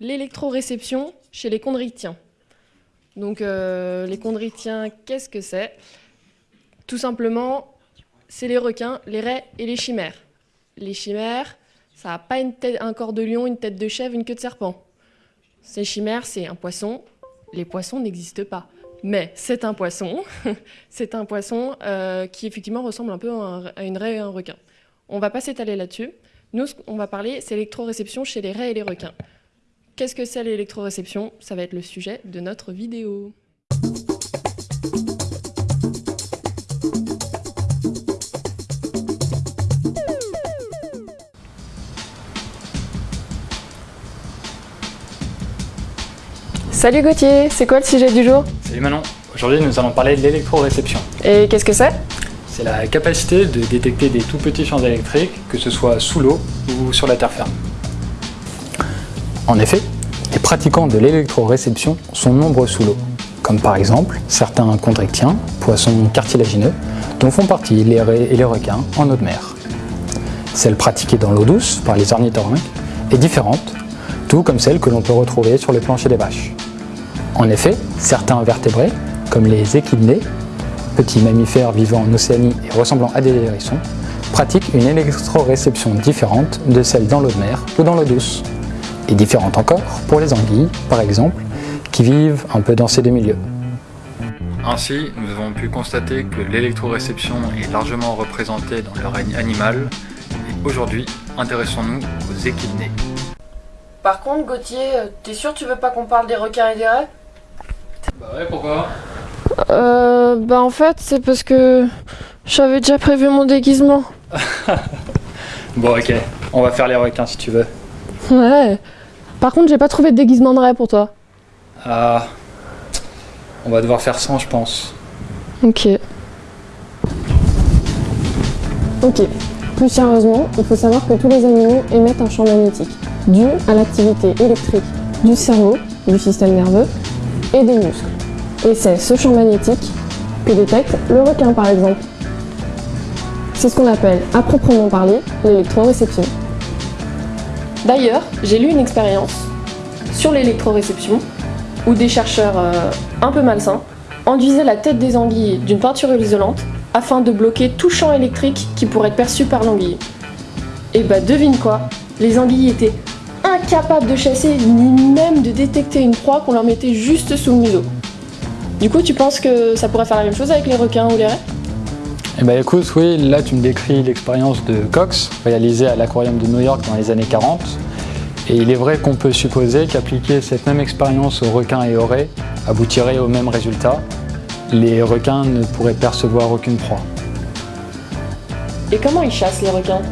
l'électroréception chez les chondritiens. Donc euh, les chondritiens, qu'est-ce que c'est? Tout simplement, c'est les requins, les raies et les chimères. Les chimères, ça n'a pas un corps de lion, une tête de chèvre, une queue de serpent. Ces chimères, c'est un poisson. Les poissons n'existent pas. Mais c'est un poisson. c'est un poisson euh, qui effectivement ressemble un peu à, un- à une raie et un requin. On va pas s'étaler là-dessus. Nous, qu'on va parler, c'est l'électroréception chez les raies et les requins. Qu'est-ce que c'est l'électroréception? Ça va être le sujet de notre vidéo. Salut Gauthier, c'est quoi le sujet du jour? Salut Manon, aujourd'hui nous allons parler de l'électroréception. Et qu'est-ce que c'est? C'est la capacité de détecter des tout petits champs électriques, que ce soit sous l'eau ou sur la terre ferme. En effet, les pratiquants de l'électroréception sont nombreux sous l'eau, comme par exemple certains chondrictiens, poissons cartilagineux, dont font partie les raies et les requins en eau de mer. Celle pratiquée dans l'eau douce par les ornithorynques est différente, tout comme celle que l'on peut retrouver sur le plancher des vaches. En effet, certains vertébrés, comme les échidnés, petits mammifères vivant en Océanie et ressemblant à des hérissons, pratiquent une électroréception différente de celle dans l'eau de mer ou dans l'eau douce. Et différente encore pour les anguilles, par exemple, qui vivent un peu dans ces deux milieux. Ainsi, nous avons pu constater que l'électroréception est largement représentée dans le règne animal. Et aujourd'hui, intéressons-nous aux échidnés. Par contre, Gauthier, euh, t'es sûr que tu veux pas qu'on parle des requins et des raies? Bah ouais, pourquoi? Euh, bah en fait, c'est parce que j'avais déjà prévu mon déguisement. Bon ok, on va faire les requins si tu veux. Ouais. Par contre, j'ai pas trouvé de déguisement de raie pour toi. Ah, on va devoir faire 100 je pense. Ok. Ok. Plus sérieusement, il faut savoir que tous les animaux émettent un champ magnétique, dû à l'activité électrique du cerveau, du système nerveux et des muscles. Et c'est ce champ magnétique que détecte le requin par exemple. C'est ce qu'on appelle, à proprement parler, l'électroréception. D'ailleurs, j'ai lu une expérience sur l'électroréception où des chercheurs euh, un peu malsains enduisaient la tête des anguilles d'une peinture isolante afin de bloquer tout champ électrique qui pourrait être perçu par l'anguille. Et bah devine quoi, les anguilles étaient incapables de chasser ni même de détecter une proie qu'on leur mettait juste sous le museau. Du coup, tu penses que ça pourrait faire la même chose avec les requins ou les raies? Eh ben écoute, oui, là tu me décris l'expérience de Cox, réalisée à l'aquarium de New York dans les années 40. Et il est vrai qu'on peut supposer qu'appliquer cette même expérience aux requins et aux raies aboutirait au même résultat. Les requins ne pourraient percevoir aucune proie. Et comment ils chassent les requins?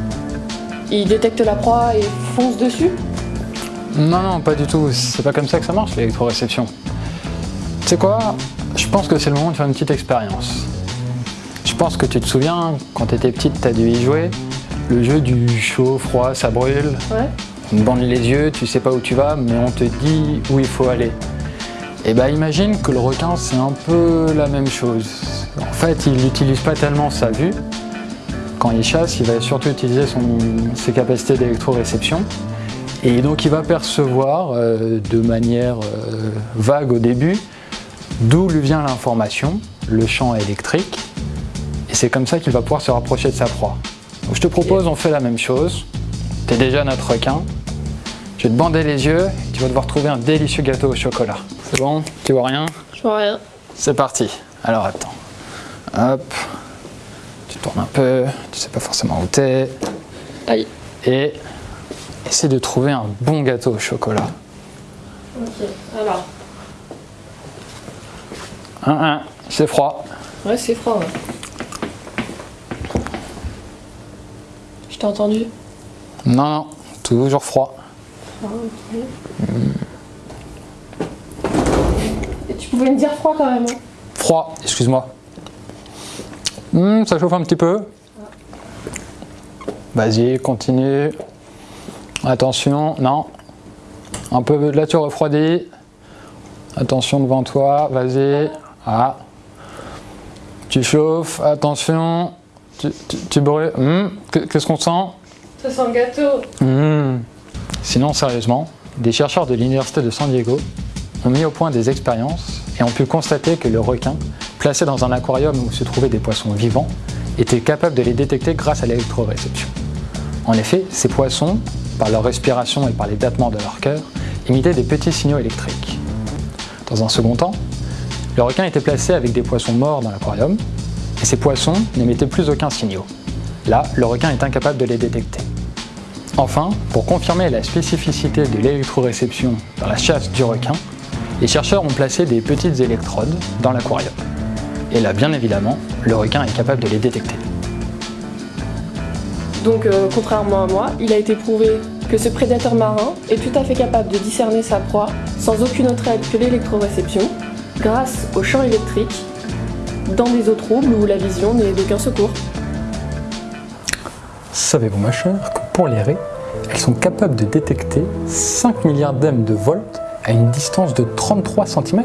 Ils détectent la proie et foncent dessus? Non, non, pas du tout. C'est pas comme ça que ça marche l'électroréception. Tu sais quoi? Je pense que c'est le moment de faire une petite expérience. Je pense que tu te souviens, quand tu étais petite, tu as dû y jouer. Le jeu du chaud, froid, ça brûle. Ouais. On te bande les yeux, tu sais pas où tu vas, mais on te dit où il faut aller. Et bah imagine que le requin c'est un peu la même chose. En fait, il n'utilise pas tellement sa vue. Quand il chasse, il va surtout utiliser son- ses capacités d'électroréception. Et donc il va percevoir euh, de manière euh, vague au début d'où lui vient l'information, le champ électrique. Et c'est comme ça qu'il va pouvoir se rapprocher de sa proie. Donc je te propose, on fait la même chose. T'es déjà notre requin. Je vais te bander les yeux et tu vas devoir trouver un délicieux gâteau au chocolat. C'est bon? Tu vois rien? Je vois rien. C'est parti. Alors attends. Hop. Tu tournes un peu. Tu sais pas forcément où t'es. Aïe. Et essaie de trouver un bon gâteau au chocolat. Ok, alors. Un, un. C'est froid. Ouais, c'est froid. ouais. T'ai entendu. Non, non. Toujours froid. Et tu pouvais me dire froid quand même. hein. Froid, excuse-moi. Hmm, ça chauffe un petit peu. Vas-y, continue. Attention, non. Un peu de là, tu refroidis. Attention devant toi, vas-y. Ah. Tu chauffes, attention. Tu, tu-. Hmm, que- Qu'est-ce qu'on sent? Ça sent le gâteau. Hmm. Sinon, sérieusement, des chercheurs de l'Université de San Diego ont mis au point des expériences et ont pu constater que le requin, placé dans un aquarium où se trouvaient des poissons vivants, était capable de les détecter grâce à l'électroréception. En effet, ces poissons, par leur respiration et par les battements de leur cœur, imitaient des petits signaux électriques. Dans un second temps, le requin était placé avec des poissons morts dans l'aquarium, et ces poissons n'émettaient plus aucun signaux. Là, le requin est incapable de les détecter. Enfin, pour confirmer la spécificité de l'électroréception dans la chasse du requin, les chercheurs ont placé des petites électrodes dans l'aquarium. Et là, bien évidemment, le requin est capable de les détecter. Donc, euh, contrairement à moi, il a été prouvé que ce prédateur marin est tout à fait capable de discerner sa proie sans aucune autre aide que l'électroréception, grâce au champ électrique, dans des eaux troubles où la vision n'est d'aucun secours. Savez-vous, ma chère, que pour les raies, elles sont capables de détecter 5 milliards d'm de volt à une distance de 33 cm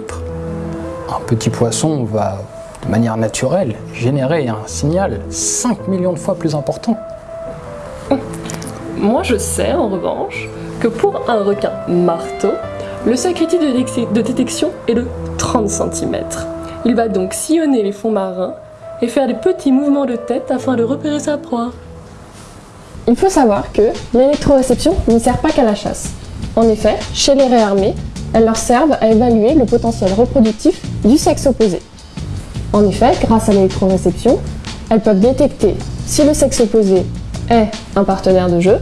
Un petit poisson va, de manière naturelle, générer un signal 5 millions de fois plus important. Moi je sais en revanche que pour un requin marteau, le seuil critique de, de détection est de 30 cm. Il va donc sillonner les fonds marins et faire des petits mouvements de tête afin de repérer sa proie. Il faut savoir que l'électroréception ne sert pas qu'à la chasse. En effet, chez les réarmés, elles leur servent à évaluer le potentiel reproductif du sexe opposé. En effet, grâce à l'électroréception, elles peuvent détecter si le sexe opposé est un partenaire de jeu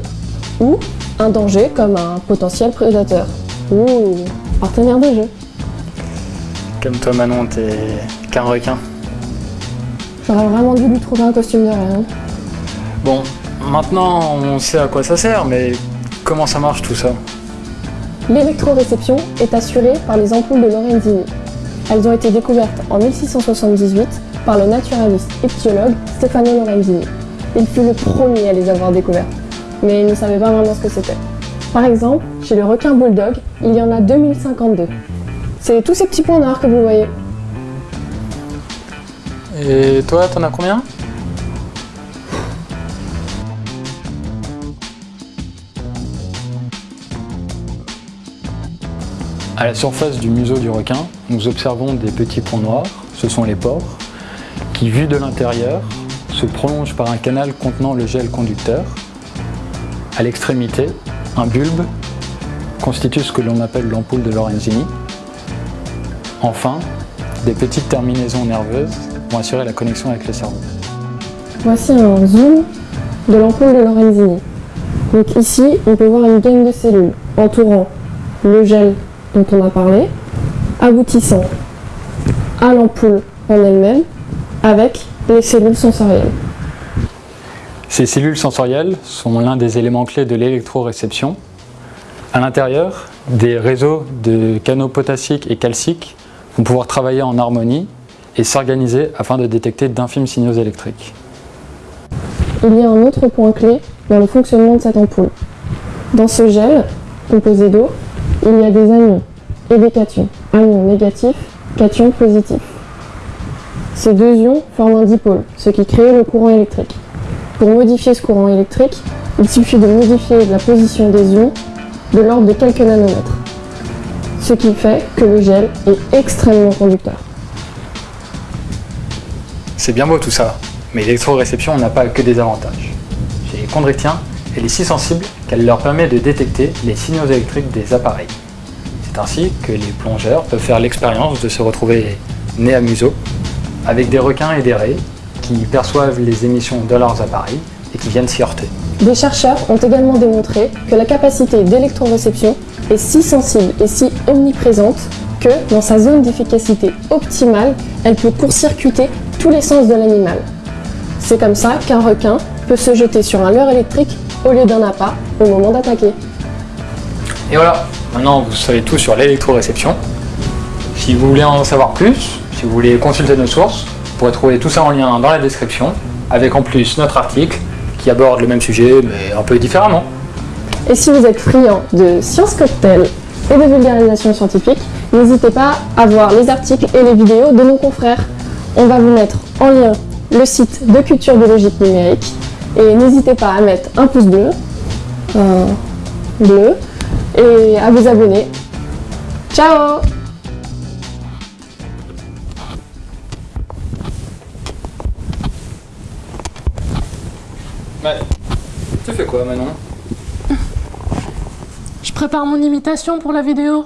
ou un danger comme un potentiel prédateur ou partenaire de jeu. Comme toi Manon, t'es qu'un requin. J'aurais vraiment dû lui trouver un costume de rien. Bon, maintenant on sait à quoi ça sert, mais comment ça marche tout ça L'électroréception est assurée par les ampoules de Lorenzini. Elles ont été découvertes en 1678 par le naturaliste étiologue Stefano Lorenzini. Il fut le premier à les avoir découvertes, mais il ne savait pas vraiment ce que c'était. Par exemple, chez le requin bulldog, il y en a 2052. C'est tous ces petits points noirs que vous voyez. Et toi, t'en as combien? À la surface du museau du requin, nous observons des petits points noirs, ce sont les pores, qui vus de l'intérieur se prolongent par un canal contenant le gel conducteur. À l'extrémité, un bulbe constitue ce que l'on appelle l'ampoule de Lorenzini. Enfin, des petites terminaisons nerveuses vont assurer la connexion avec le cerveau. Voici un zoom de l'ampoule de Lorenzini. Donc ici, on peut voir une gamme de cellules entourant le gel dont on a parlé, aboutissant à l'ampoule en elle-même avec les cellules sensorielles. Ces cellules sensorielles sont l'un des éléments clés de l'électroréception. À l'intérieur, des réseaux de canaux potassiques et calciques vont pouvoir travailler en harmonie et s'organiser afin de détecter d'infimes signaux électriques. Il y a un autre point clé dans le fonctionnement de cette ampoule. Dans ce gel, composé d'eau, il y a des anions et des cations. Anions négatifs, cations positifs. Ces deux ions forment un dipôle, ce qui crée le courant électrique. Pour modifier ce courant électrique, il suffit de modifier la position des ions de l'ordre de quelques nanomètres. Ce qui fait que le gel est extrêmement conducteur. C'est bien beau tout ça, mais l'électroréception n'a pas que des avantages. Chez les chondrichtien, elle est si sensible qu'elle leur permet de détecter les signaux électriques des appareils. C'est ainsi que les plongeurs peuvent faire l'expérience de se retrouver nez à museau avec des requins et des raies qui perçoivent les émissions de leurs appareils et qui viennent s'y heurter. Des chercheurs ont également démontré que la capacité d'électroréception est si sensible et si omniprésente que, dans sa zone d'efficacité optimale, elle peut court-circuiter tous les sens de l'animal. C'est comme ça qu'un requin peut se jeter sur un leurre électrique au lieu d'un appât au moment d'attaquer. Et voilà, maintenant vous savez tout sur l'électroréception. Si vous voulez en savoir plus, si vous voulez consulter nos sources, vous pourrez trouver tout ça en lien dans la description, avec en plus notre article qui aborde le même sujet mais un peu différemment. Et si vous êtes friand de science cocktail et de vulgarisation scientifique, n'hésitez pas à voir les articles et les vidéos de nos confrères. On va vous mettre en lien le site de Culture Biologique Numérique et n'hésitez pas à mettre un pouce bleu, bleu, et à vous abonner. Ciao Ouais. Tu fais quoi Je prépare mon imitation pour la vidéo.